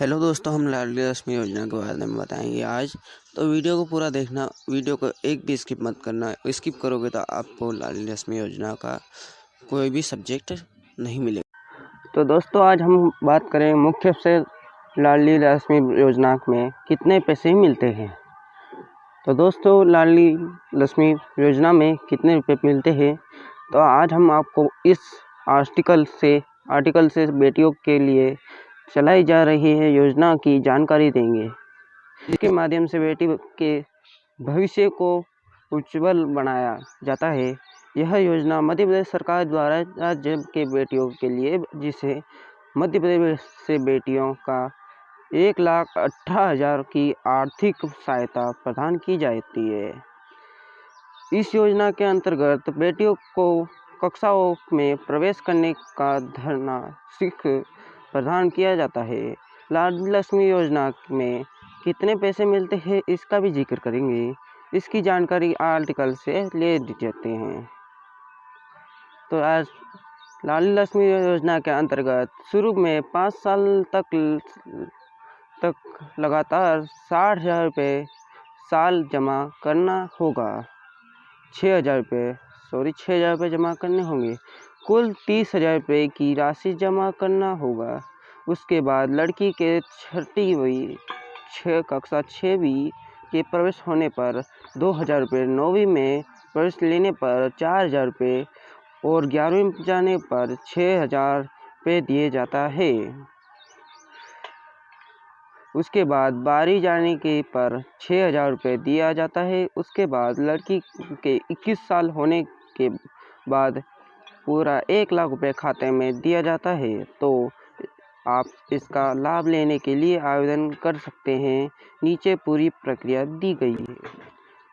Hello दोस्तों, हम लाडली रश्मि योजना के बारे में बताएँगे आज। तो वीडियो को पूरा देखना, वीडियो को एक भी स्किप मत करना। स्किप करोगे तो आपको लाडली रश्मि योजना का कोई भी सब्जेक्ट नहीं मिलेगा। तो दोस्तों, आज हम बात करें मुख्य से लाडली रश्मि योजना में कितने पैसे मिलते हैं। तो दोस्तों लाडली रश्मि योजना में कितने रुपये मिलते हैं? तो आज हम आपको इस आर्टिकल से आर्टिकल से बेटियों के लिए चलाई जा रही है, योजना की जानकारी देंगे। जिसके माध्यम से बेटी के भविष्य को उज्जवल बनाया जाता है। यह योजना मध्य प्रदेश सरकार द्वारा राज्य के बेटियों के लिए, जिसे मध्य प्रदेश से बेटियों का एक लाख अठारह हज़ार की आर्थिक सहायता प्रदान की जाती है। इस योजना के अंतर्गत बेटियों को कक्षाओं में प्रवेश करने का धरना सीख प्रदान किया जाता है। लाडली लक्ष्मी योजना में कितने पैसे मिलते हैं, इसका भी ज़िक्र करेंगे। इसकी जानकारी आर्टिकल से ले जाते हैं। तो आज लाडली लक्ष्मी योजना के अंतर्गत शुरू में पाँच साल तक तक लगातार साठ हज़ार रुपये साल जमा करना होगा। छः हज़ार रुपये सॉरी छः हज़ार रुपये जमा करने होंगे। कुल तीस हज़ार रुपये की राशि जमा करना होगा। उसके बाद लड़की के छठी हुई छः कक्षा छवीं के प्रवेश होने पर दो हज़ार रुपये नौवीं में प्रवेश लेने पर चार हज़ार रुपये और ग्यारहवीं जाने पर छः हज़ार रुपये दिए जाता है। उसके बाद बारी जाने के पर छः हज़ार रुपये दिया जाता है। उसके बाद लड़की के इक्कीस साल होने के बाद पूरा एक लाख रुपये खाते में दिया जाता है। तो आप इसका लाभ लेने के लिए आवेदन कर सकते हैं। नीचे पूरी प्रक्रिया दी गई है।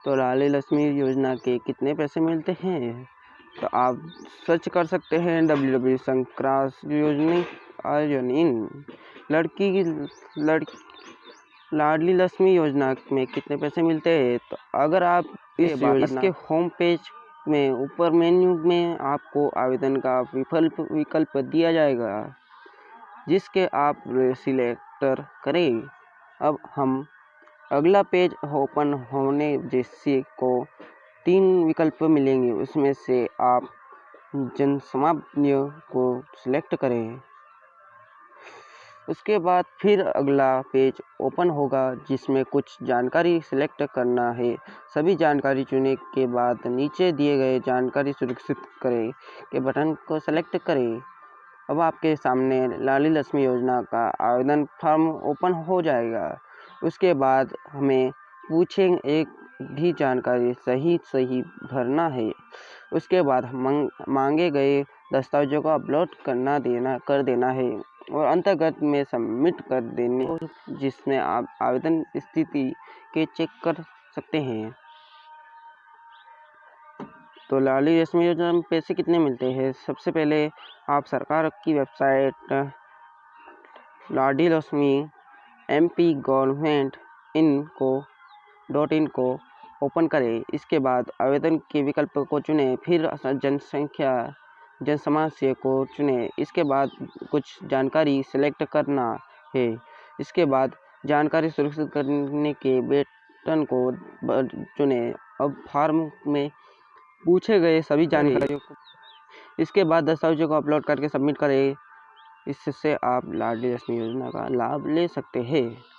तो लाली लक्ष्मी योजना के कितने पैसे मिलते हैं? तो आप सर्च कर सकते हैं। डब्ल्यू डब्ल्यू संक्रास योजना आयोजन इन। लड़की की लड़की लाडली लक्ष्मी योजना में कितने पैसे मिलते हैं? तो अगर आप इस इसके होम पेज में ऊपर मेन्यू में आपको आवेदन का विकल्प विकल्प दिया जाएगा जिसके आप सिलेक्टर करें। अब हम अगला पेज ओपन होने जैसे को तीन विकल्प मिलेंगे उसमें से आप जन समाप्य को सिलेक्ट करें। उसके बाद फिर अगला पेज ओपन होगा, जिसमें कुछ जानकारी सिलेक्ट करना है। सभी जानकारी चुनने के बाद नीचे दिए गए जानकारी सुरक्षित करें के बटन को सेलेक्ट करें। अब आपके सामने लाली लक्ष्मी योजना का आवेदन फॉर्म ओपन हो जाएगा। उसके बाद हमें पूछें, एक भी जानकारी सही सही भरना है। उसके बाद मांगे गए दस्तावेजों को अपलोड करना देना, कर देना है। और अंतर्गत में सबमिट कर देने जिसमें आप आवेदन स्थिति के चेक कर सकते हैं। तो लाली रश्मि योजना में पैसे कितने मिलते हैं? सबसे पहले आप सरकार की वेबसाइट लाडी रश्मि एम पी गवर्नमेंट इन को डॉट इन को ओपन करें। इसके बाद आवेदन के विकल्प को चुनें फिर जनसंख्या जन से को चुनें। इसके बाद कुछ जानकारी सेलेक्ट करना है। इसके बाद जानकारी सुरक्षित करने के बटन को चुनें। अब फॉर्म में पूछे गए सभी जानकारियों को इसके बाद दस्तावेजों को अपलोड करके सबमिट करें। इससे आप लाडली रश्मि योजना का लाभ ले सकते हैं।